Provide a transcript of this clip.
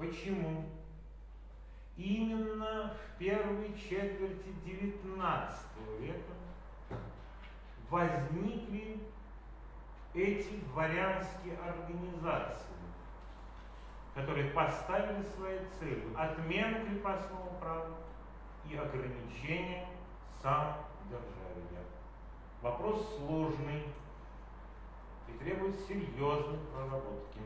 Почему? Именно в первой четверти XIX века возникли эти дворянские организации, которые поставили своей целью отмену крепостного права и ограничение самодержавия. Вопрос сложный и требует серьезной проработки.